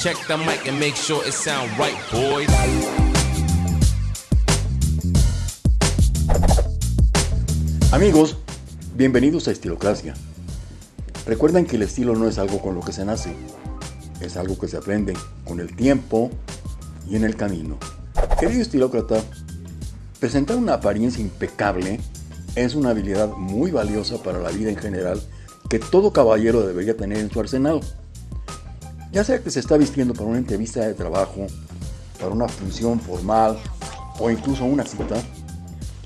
Check the mic and make sure it sound right, boys. Amigos, bienvenidos a Estilocracia. Recuerden que el estilo no es algo con lo que se nace, es algo que se aprende con el tiempo y en el camino. Querido estilócrata, presentar una apariencia impecable es una habilidad muy valiosa para la vida en general que todo caballero debería tener en su arsenal. Ya sea que se está vistiendo para una entrevista de trabajo, para una función formal o incluso una cita,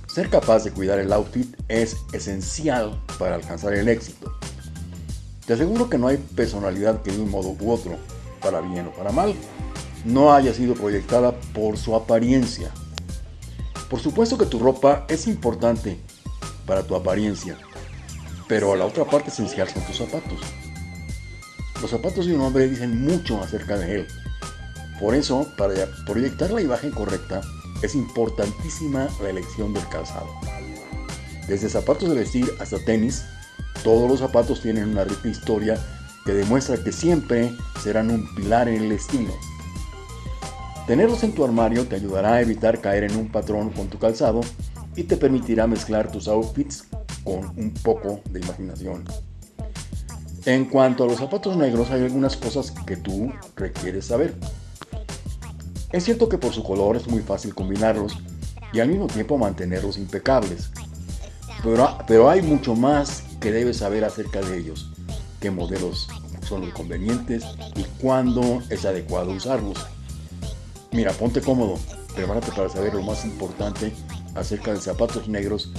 ser capaz de cuidar el outfit es esencial para alcanzar el éxito. Te aseguro que no hay personalidad que de un modo u otro, para bien o para mal, no haya sido proyectada por su apariencia. Por supuesto que tu ropa es importante para tu apariencia, pero la otra parte esencial son tus zapatos. Los zapatos de un hombre dicen mucho acerca de él. Por eso, para proyectar la imagen correcta, es importantísima la elección del calzado. Desde zapatos de vestir hasta tenis, todos los zapatos tienen una rica historia que demuestra que siempre serán un pilar en el estilo. Tenerlos en tu armario te ayudará a evitar caer en un patrón con tu calzado y te permitirá mezclar tus outfits con un poco de imaginación. En cuanto a los zapatos negros hay algunas cosas que tú requieres saber. Es cierto que por su color es muy fácil combinarlos y al mismo tiempo mantenerlos impecables. Pero, pero hay mucho más que debes saber acerca de ellos, qué modelos son los convenientes y cuándo es adecuado usarlos. Mira, ponte cómodo, prepárate para saber lo más importante acerca de zapatos negros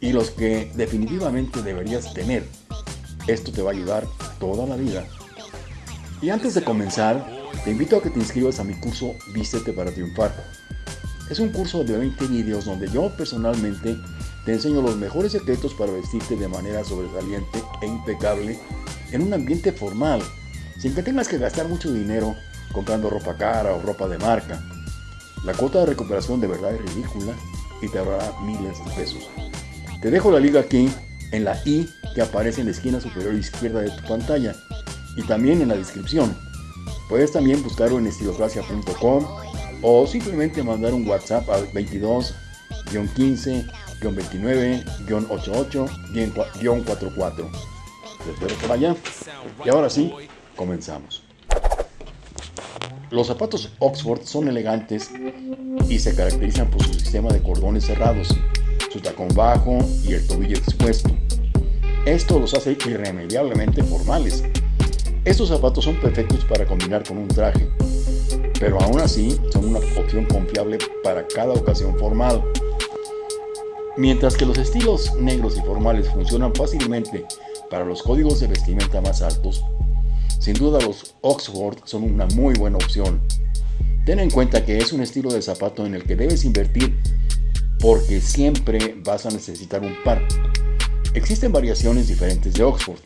y los que definitivamente deberías tener. Esto te va a ayudar toda la vida. Y antes de comenzar, te invito a que te inscribas a mi curso Vístete para triunfar. Es un curso de 20 vídeos donde yo personalmente te enseño los mejores secretos para vestirte de manera sobresaliente e impecable en un ambiente formal, sin que tengas que gastar mucho dinero comprando ropa cara o ropa de marca. La cuota de recuperación de verdad es ridícula y te ahorrará miles de pesos. Te dejo la liga aquí en la i que aparece en la esquina superior izquierda de tu pantalla y también en la descripción. Puedes también buscarlo en estilocracia.com o simplemente mandar un WhatsApp al 22 15 29 88 44. Te espero por allá. Y ahora sí, comenzamos. Los zapatos Oxford son elegantes y se caracterizan por su sistema de cordones cerrados, su tacón bajo y el tobillo expuesto. Esto los hace irremediablemente formales. Estos zapatos son perfectos para combinar con un traje, pero aún así son una opción confiable para cada ocasión formal. Mientras que los estilos negros y formales funcionan fácilmente para los códigos de vestimenta más altos, sin duda los Oxford son una muy buena opción. Ten en cuenta que es un estilo de zapato en el que debes invertir porque siempre vas a necesitar un par. Existen variaciones diferentes de Oxford.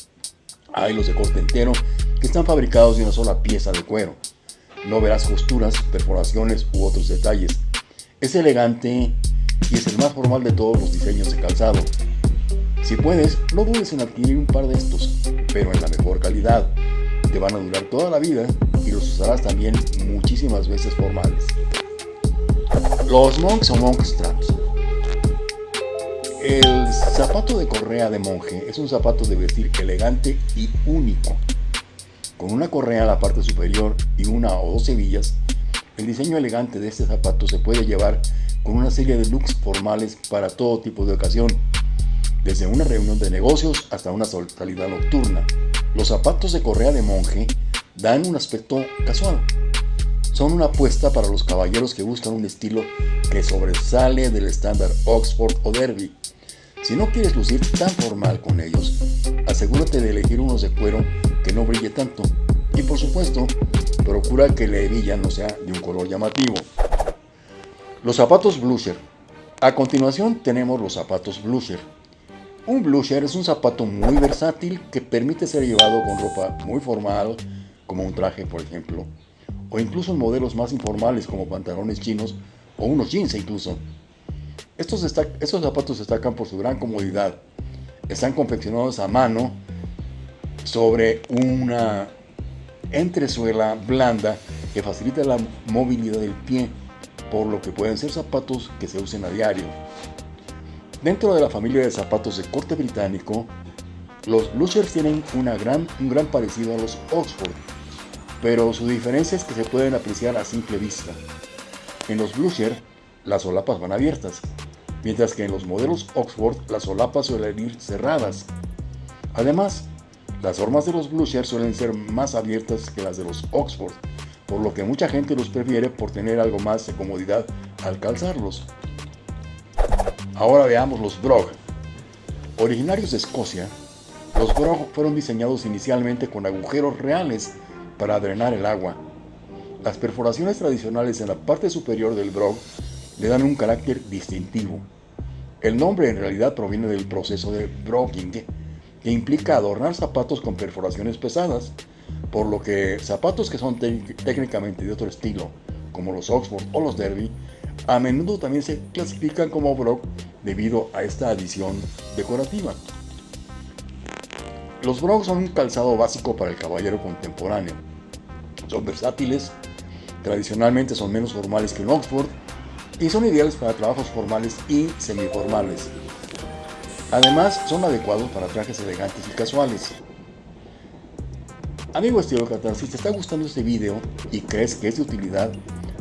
Hay los de corte entero que están fabricados de una sola pieza de cuero. No verás costuras, perforaciones u otros detalles. Es elegante y es el más formal de todos los diseños de calzado. Si puedes, no dudes en adquirir un par de estos, pero en la mejor calidad te van a durar toda la vida y los usarás también muchísimas veces formales. Los monks o monk straps. El zapato de correa de monje es un zapato de vestir elegante y único. Con una correa en la parte superior y una o dos hebillas, el diseño elegante de este zapato se puede llevar con una serie de looks formales para todo tipo de ocasión, desde una reunión de negocios hasta una salida nocturna. Los zapatos de correa de monje dan un aspecto casual. Son una apuesta para los caballeros que buscan un estilo que sobresale del estándar Oxford o Derby. Si no quieres lucir tan formal con ellos, asegúrate de elegir unos de cuero que no brille tanto. Y por supuesto, procura que la hebilla no sea de un color llamativo. Los zapatos blusher. A continuación tenemos los zapatos blusher. Un blusher es un zapato muy versátil que permite ser llevado con ropa muy formal, como un traje por ejemplo, o incluso en modelos más informales como pantalones chinos o unos jeans incluso. Estos, estos zapatos destacan por su gran comodidad. Están confeccionados a mano sobre una entresuela blanda que facilita la movilidad del pie, por lo que pueden ser zapatos que se usen a diario. Dentro de la familia de zapatos de corte británico, los Bluchers tienen una gran, un gran parecido a los Oxford, pero su diferencia es que se pueden apreciar a simple vista. En los Blucher, las solapas van abiertas, mientras que en los modelos Oxford las solapas suelen ir cerradas. Además, las formas de los Blucher suelen ser más abiertas que las de los Oxford, por lo que mucha gente los prefiere por tener algo más de comodidad al calzarlos. Ahora veamos los Brog. Originarios de Escocia, los Brog fueron diseñados inicialmente con agujeros reales para drenar el agua. Las perforaciones tradicionales en la parte superior del Brog le dan un carácter distintivo. El nombre en realidad proviene del proceso de brogging, que implica adornar zapatos con perforaciones pesadas, por lo que zapatos que son técnicamente de otro estilo, como los Oxford o los Derby, a menudo también se clasifican como Brog debido a esta adición decorativa. Los Brogs son un calzado básico para el caballero contemporáneo. Son versátiles, tradicionalmente son menos formales que un Oxford y son ideales para trabajos formales y semiformales. Además, son adecuados para trajes elegantes y casuales. Amigo estilo Catar, si te está gustando este video y crees que es de utilidad,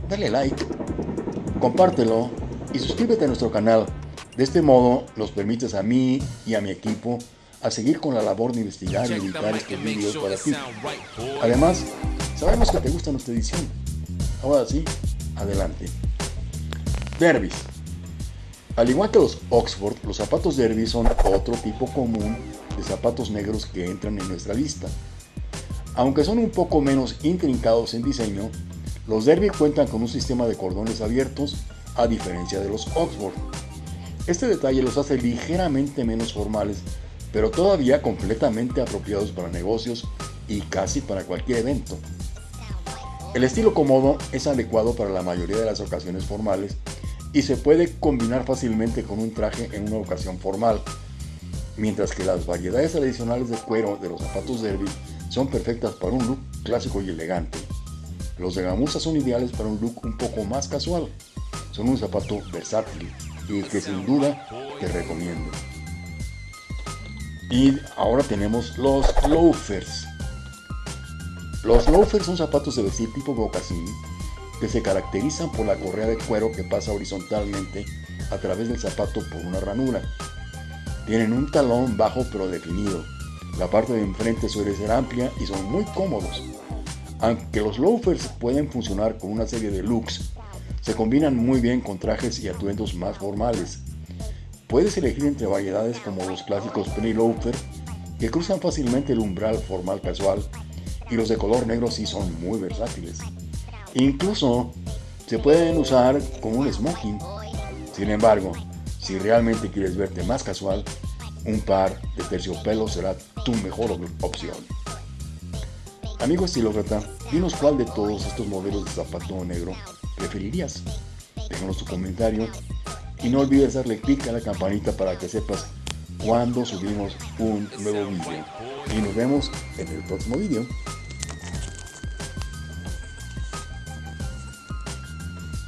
dale like, compártelo y suscríbete a nuestro canal. De este modo nos permites a mí y a mi equipo a seguir con la labor de investigar y editar estos videos para ti. Además, sabemos que te gusta nuestra edición. Ahora sí, adelante. Derbys. Al igual que los Oxford, los zapatos Derby son otro tipo común de zapatos negros que entran en nuestra lista. Aunque son un poco menos intrincados en diseño, los Derby cuentan con un sistema de cordones abiertos a diferencia de los Oxford. Este detalle los hace ligeramente menos formales pero todavía completamente apropiados para negocios y casi para cualquier evento. El estilo cómodo es adecuado para la mayoría de las ocasiones formales y se puede combinar fácilmente con un traje en una ocasión formal, mientras que las variedades adicionales de cuero de los zapatos derby son perfectas para un look clásico y elegante. Los de gamuza son ideales para un look un poco más casual. Son un zapato versátil y que sin duda te recomiendo. Y ahora tenemos los loafers. Los loafers son zapatos de vestir tipo mocasín que se caracterizan por la correa de cuero que pasa horizontalmente a través del zapato por una ranura. Tienen un talón bajo pero definido. La parte de enfrente suele ser amplia y son muy cómodos. Aunque los loafers pueden funcionar con una serie de looks, se combinan muy bien con trajes y atuendos más formales. Puedes elegir entre variedades como los clásicos penny loafer, que cruzan fácilmente el umbral formal casual, y los de color negro sí son muy versátiles. Incluso se pueden usar con un smoking. Sin embargo, si realmente quieres verte más casual, un par de terciopelo será tu mejor opción. Amigo estilócrata, dinos cuál de todos estos modelos de zapato negro preferirías. Déjanos tu comentario y no olvides darle clic a la campanita para que sepas cuando subimos un nuevo video. Y nos vemos en el próximo video.